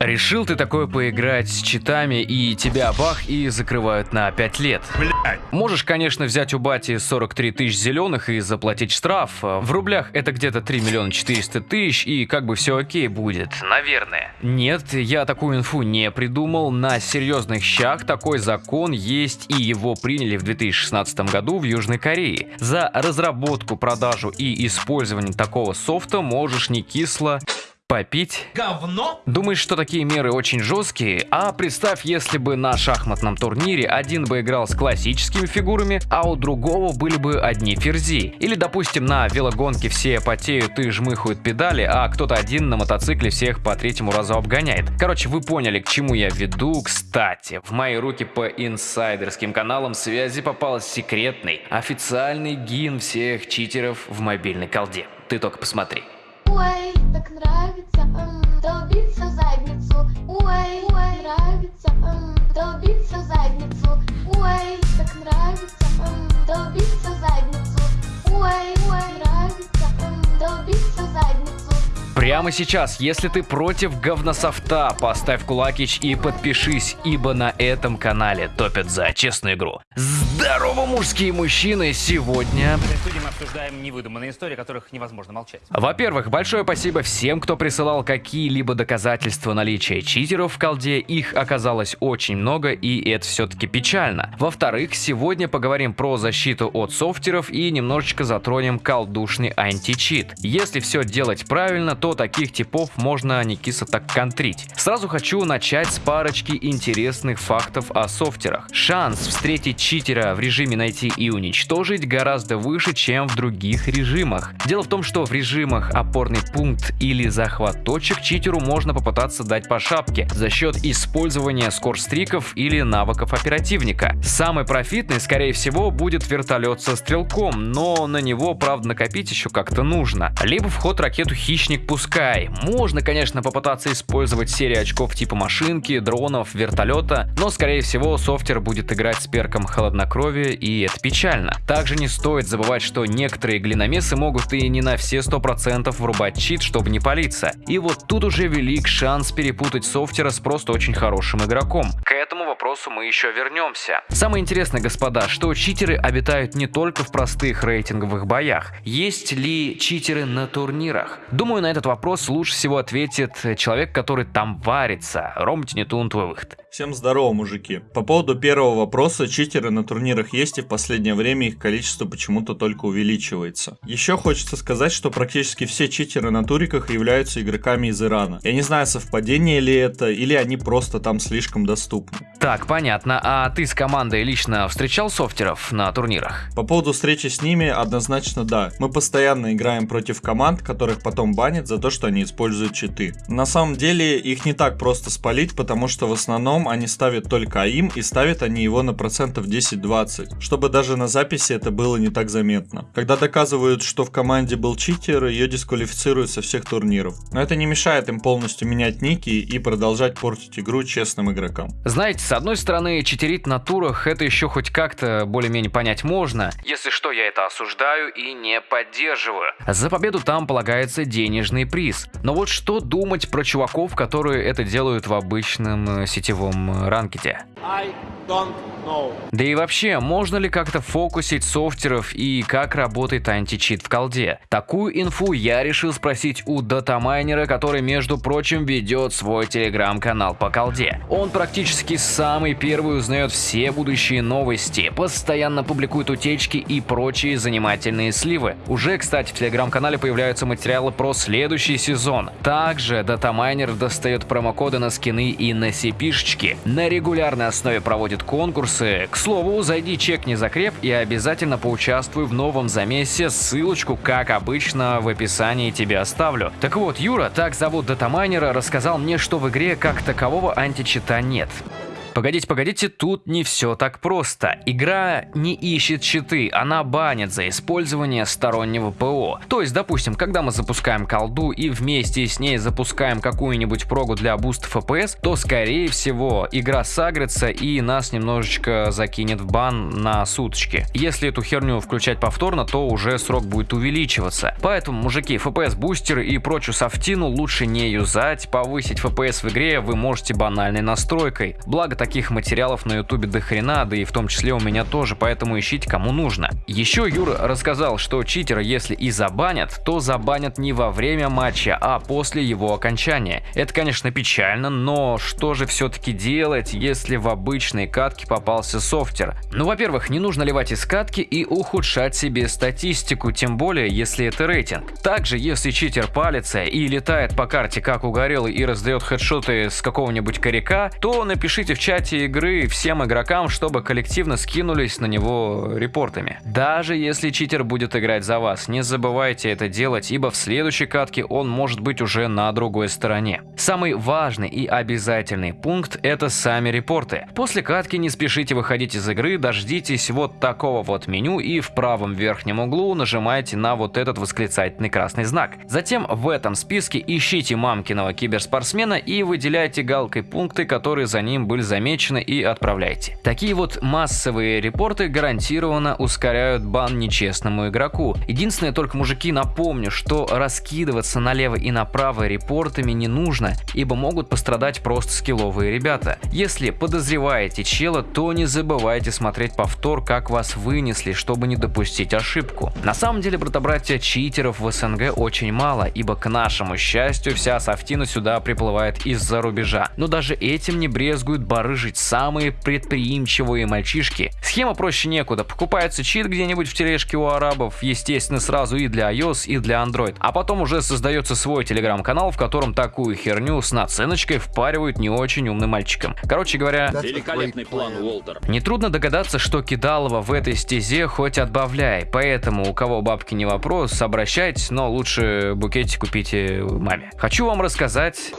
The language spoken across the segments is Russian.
Решил ты такое поиграть с читами и тебя бах и закрывают на 5 лет. Блять. Можешь, конечно, взять у бати 43 тысяч зеленых и заплатить штраф. В рублях это где-то 3 миллиона 400 тысяч и как бы все окей будет. Наверное. Нет, я такую инфу не придумал. На серьезных щах такой закон есть и его приняли в 2016 году в Южной Корее. За разработку, продажу и использование такого софта можешь не кисло Попить? Говно? Думаешь, что такие меры очень жесткие? А представь, если бы на шахматном турнире один бы играл с классическими фигурами, а у другого были бы одни ферзи. Или, допустим, на велогонке все потеют и жмыхают педали, а кто-то один на мотоцикле всех по третьему разу обгоняет. Короче, вы поняли, к чему я веду. Кстати, в мои руки по инсайдерским каналам связи попал секретный, официальный гин всех читеров в мобильной колде. Ты только посмотри. Ой, так нравится, Ой, ой, нравится, долбиться задницу. Ой, так нравится, долбиться задницу. Ой, ой, нравится, долбиться задницу. Прямо сейчас, если ты против говнософта, поставь кулакич и подпишись, ибо на этом канале топят за честную игру. Здорово, мужские мужчины! Сегодня Обсуждаем невыдуманные истории, о которых невозможно молчать. Во-первых, большое спасибо всем, кто присылал какие-либо доказательства наличия читеров в колде. Их оказалось очень много, и это все-таки печально. Во-вторых, сегодня поговорим про защиту от софтеров и немножечко затронем колдушный античит. Если все делать правильно, то таких типов можно не кисло так контрить. Сразу хочу начать с парочки интересных фактов о софтерах. Шанс встретить читера в режиме найти и уничтожить гораздо выше, чем в других режимах. Дело в том, что в режимах опорный пункт или захват точек читеру можно попытаться дать по шапке за счет использования скорстриков или навыков оперативника. Самый профитный, скорее всего, будет вертолет со стрелком, но на него, правда, накопить еще как-то нужно. Либо вход ракету хищник пускай. Можно, конечно, попытаться использовать серию очков типа машинки, дронов, вертолета, но, скорее всего, софтер будет играть с перком холоднокровия, и это печально. Также не стоит забывать, что некоторые глиномесы могут и не на все 100% врубать чит, чтобы не палиться. И вот тут уже велик шанс перепутать софтера с просто очень хорошим игроком. К этому вопросу мы еще вернемся. Самое интересное, господа, что читеры обитают не только в простых рейтинговых боях. Есть ли читеры на турнирах? Думаю, на этот вопрос лучше всего ответит человек, который там варится. Ром Тинетун, твой выход. Всем здорово, мужики. По поводу первого вопроса, читеры на турнирах есть и в последнее время их количество почему-то только увеличивается. Еще хочется сказать, что практически все читеры на туриках являются игроками из Ирана. Я не знаю, совпадение ли это, или они просто там слишком доступны. Так, понятно. А ты с командой лично встречал софтеров на турнирах? По поводу встречи с ними, однозначно да. Мы постоянно играем против команд, которых потом банят за то, что они используют читы. На самом деле их не так просто спалить, потому что в основном они ставят только АИМ и ставят они его на процентов 10-20, чтобы даже на записи это было не так заметно. Когда доказывают, что в команде был читер, ее дисквалифицируют со всех турниров. Но это не мешает им полностью менять ники и продолжать портить игру честным игрокам. Знаете, с одной стороны, читерить на турах это еще хоть как-то более-менее понять можно. Если что, я это осуждаю и не поддерживаю. За победу там полагается денежный приз. Но вот что думать про чуваков, которые это делают в обычном э, сетевом э, ранкете? I don't know. Да и вообще, можно ли как-то фокусить софтеров и как работает античит в колде? Такую инфу я решил спросить у датамайнера, который, между прочим, ведет свой телеграм-канал по колде. Он практически самый первый узнает все будущие новости, постоянно публикует утечки и прочие занимательные сливы. Уже, кстати, в телеграм-канале появляются материалы про следующий сезон. Также датамайнер достает промокоды на скины и на CP-шечки. На регулярной основе проводит конкурсы. К слову, зайди чекни закреп и обязательно поучаствуй в новом замесе. Ссылочку, как обычно, в описании тебе оставлю. Так вот, Юра, так зовут датамайнера, рассказал мне, что в игре как такового античита нет. Погодите, погодите, тут не все так просто. Игра не ищет читы, она банит за использование стороннего ПО. То есть, допустим, когда мы запускаем колду и вместе с ней запускаем какую-нибудь прогу для буста FPS, то скорее всего игра сагрится и нас немножечко закинет в бан на суточки. Если эту херню включать повторно, то уже срок будет увеличиваться. Поэтому, мужики, FPS бустеры и прочую софтину лучше не юзать, повысить FPS в игре вы можете банальной настройкой. Благо таких материалов на ютубе до хрена, да и в том числе у меня тоже, поэтому ищите кому нужно. Еще Юра рассказал, что читера если и забанят, то забанят не во время матча, а после его окончания. Это конечно печально, но что же все-таки делать, если в обычной катке попался софтер? Ну во-первых, не нужно ливать из катки и ухудшать себе статистику, тем более если это рейтинг. Также если читер палится и летает по карте как угорелый и раздает хедшоты с какого-нибудь коряка, то напишите в чате игры всем игрокам, чтобы коллективно скинулись на него репортами. Даже если читер будет играть за вас, не забывайте это делать, ибо в следующей катке он может быть уже на другой стороне. Самый важный и обязательный пункт это сами репорты. После катки не спешите выходить из игры, дождитесь вот такого вот меню и в правом верхнем углу нажимайте на вот этот восклицательный красный знак. Затем в этом списке ищите мамкиного киберспортсмена и выделяйте галкой пункты, которые за ним были замечены и отправляйте. Такие вот массовые репорты гарантированно ускоряют бан нечестному игроку. Единственное, только мужики напомню, что раскидываться налево и направо репортами не нужно, ибо могут пострадать просто скилловые ребята. Если подозреваете чела, то не забывайте смотреть повтор, как вас вынесли, чтобы не допустить ошибку. На самом деле, брата-братья, читеров в СНГ очень мало, ибо к нашему счастью вся софтина сюда приплывает из-за рубежа. Но даже этим не брезгуют барыжить самые предприимчивые мальчишки. Схема проще некуда, покупается чит где-нибудь в тележке у арабов, естественно сразу и для iOS, и для Android, а потом уже создается свой телеграм-канал, в котором такую херню с наценочкой впаривают не очень умным мальчикам. Короче говоря, Великолепный план, Уолтер. Нетрудно догадаться, что кидалово в этой стезе хоть отбавляй, поэтому у кого бабки не вопрос, обращайтесь, но лучше букетик купите маме. Хочу вам рассказать,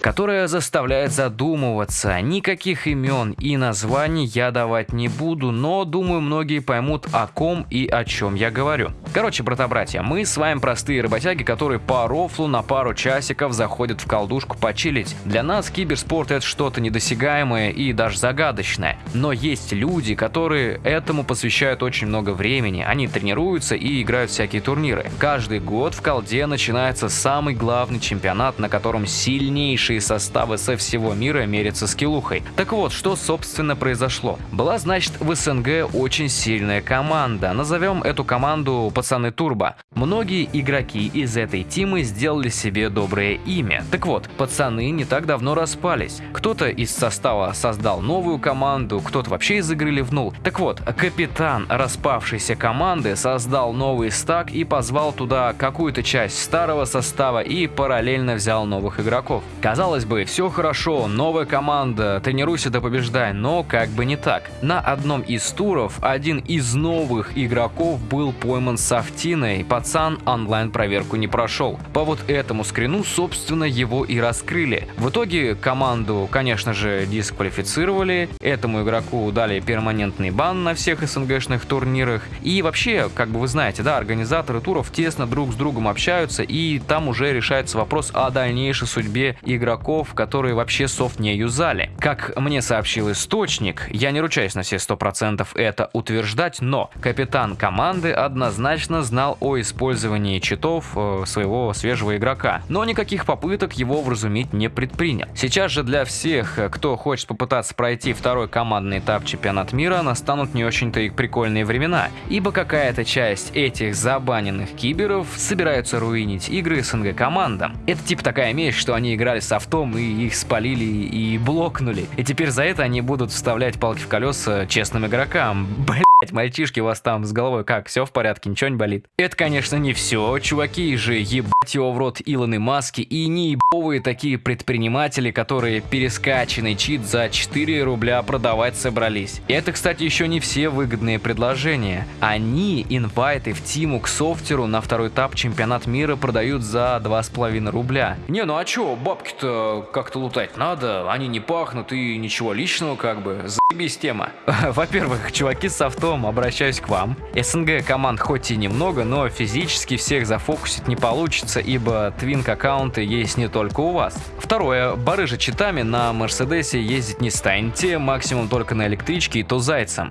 которая заставляет задумываться. Никаких имен и названий я давать не буду, но думаю многие поймут о ком и о чем я говорю. Короче, брата-братья, мы с вами простые работяги, которые по рофлу на пару часиков заходят в колдушку почилить. Для нас киберспорт это что-то недосягаемое и даже загадочное. Но есть люди, которые этому посвящают очень много времени. Они тренируются и играют всякие турниры. Каждый год в колде начинается самый главный чемпионат, на котором сильнейшие составы со всего мира мерятся скиллухой. Так вот, что собственно произошло? Была, значит, в СНГ очень сильная команда. Назовем эту команду пацаны Турбо. Многие игроки из этой тимы сделали себе доброе имя. Так вот, пацаны не так давно распались. Кто-то из состава создал новую команду, кто-то вообще из игры ливнул. Так вот, капитан распавшейся команды создал новый стак и позвал туда какую-то часть старого состава и параллельно взял новых игроков. Казалось бы, все хорошо, новая команда, тренируйся да побеждай, но как бы не так. На одном из туров один из новых игроков был пойман с Афтиной, пацан онлайн-проверку не прошел. По вот этому скрину, собственно, его и раскрыли. В итоге команду, конечно же, дисквалифицировали, этому игроку дали перманентный бан на всех СНГшных турнирах. И вообще, как бы вы знаете, да, организаторы туров тесно друг с другом общаются, и там уже решается вопрос о дальнейшей судьбе игроков, которые вообще софт не юзали. Как мне сообщил источник, я не ручаюсь на все 100% это утверждать, но капитан команды однозначно знал о использовании читов э, своего свежего игрока, но никаких попыток его вразумить не предпринял. Сейчас же для всех, э, кто хочет попытаться пройти второй командный этап чемпионат мира, настанут не очень-то и прикольные времена, ибо какая-то часть этих забаненных киберов собираются руинить игры СНГ командам. Это типа такая месть, что они играли с автом и их спалили и блокнули, и теперь за это они будут вставлять палки в колеса честным игрокам. Блять, мальчишки, у вас там с головой как, все в порядке, ничего не болит? Это, конечно, не все, чуваки же ебать его в рот Илоны Маски и неебовые такие предприниматели, которые перескачанный чит за 4 рубля продавать собрались. Это, кстати, еще не все выгодные предложения. Они инвайты в тиму к софтеру на второй этап чемпионат мира продают за 2,5 рубля. Не, ну а чё, бабки-то как-то лутать надо, они не пахнут и ничего личного как бы, заебись тема. Во-первых, чуваки с софтом, обращаюсь к вам. СНГ команд хоть и немного, но физически всех зафокусить не получится, ибо твинк аккаунты есть не только у вас. Второе, барыжа читами на Мерседесе ездить не станете, максимум только на электричке и то зайцем.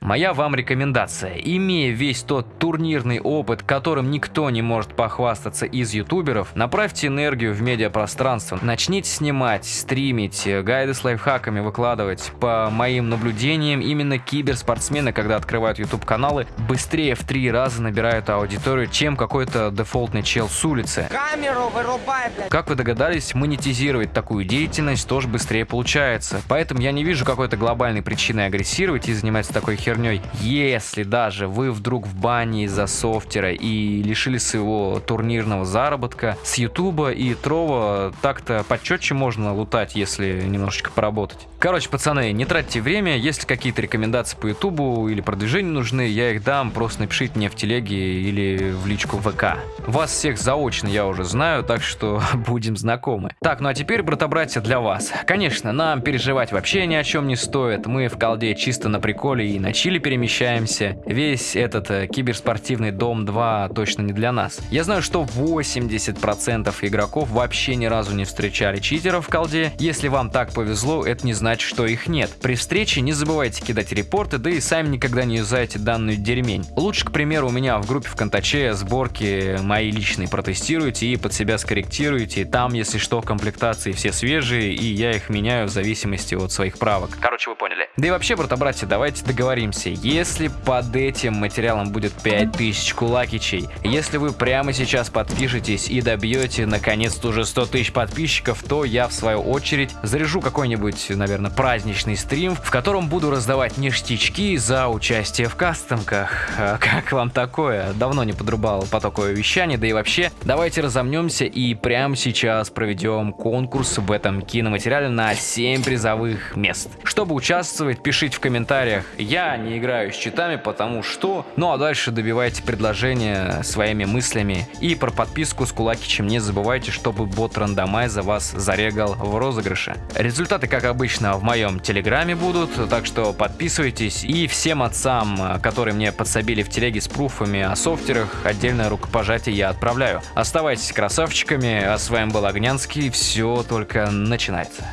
Моя вам рекомендация. Имея весь тот турнирный опыт, которым никто не может похвастаться из ютуберов, направьте энергию в медиапространство. Начните снимать, стримить, гайды с лайфхаками выкладывать. По моим наблюдениям, именно киберспортсмены, когда открывают YouTube каналы, быстрее в три раза набирают аудиторию, чем какой-то дефолтный чел с улицы. Камеру вырубай, блядь. Как вы догадались, монетизировать такую деятельность тоже быстрее получается. Поэтому я не вижу какой-то глобальной причины агрессировать и заниматься такой херней. Если даже вы вдруг в бане из-за софтера и лишили своего турнирного заработка, с Ютуба и Трова так-то почетче можно лутать, если немножечко поработать. Короче, пацаны, не тратьте время, если какие-то рекомендации по Ютубу или продвижению нужны, я их дам, просто напишите мне в телеге или в личку ВК. Вас всех заочно я уже знаю, так что будем знакомы. Так, ну а теперь, брата-братья, для вас. Конечно, нам переживать вообще ни о чем не стоит, мы в колде чисто на приколе и на чили перемещаемся. Весь этот э, киберспортивный дом 2 точно не для нас. Я знаю, что 80% игроков вообще ни разу не встречали читеров в колде. Если вам так повезло, это не значит, что их нет. При встрече не забывайте кидать репорты, да и сами никогда не юзайте данную дерьмень. Лучше, к примеру, у меня в группе ВКонтаче сборки мои личные протестируйте и под себя скорректируйте. Там, если что, комплектации все свежие, и я их меняю в зависимости от своих правок. Короче, вы поняли. Да и вообще, брата-братья, давайте договоримся. Если под этим материалом будет 5000 кулакичей, если вы прямо сейчас подпишетесь и добьете наконец-то уже 100 тысяч подписчиков, то я в свою очередь заряжу какой-нибудь, наверное, праздничный стрим, в котором буду раздавать ништячки за участие в кастомках. А Как вам такое? Давно не подрубал потоковое вещание, да и вообще, давайте разомнемся и прямо сейчас проведем конкурс в этом киноматериале на 7 призовых мест. Чтобы участвовать, пишите в комментариях «Я не играю с читами, потому что...» Ну а дальше добивайте предложения своими мыслями. И про подписку с Кулакичем не забывайте, чтобы бот рандомайза вас зарегал в розыгрыше. Результаты, как обычно, в моем телеграме будут, так что подписывайтесь. И всем отцам, которые мне подсобили в телеге с пруфами о софтерах, отдельное рукопожатие я отправляю. Оставайтесь красавчиками, а с вами был Огнянский, все только начинается.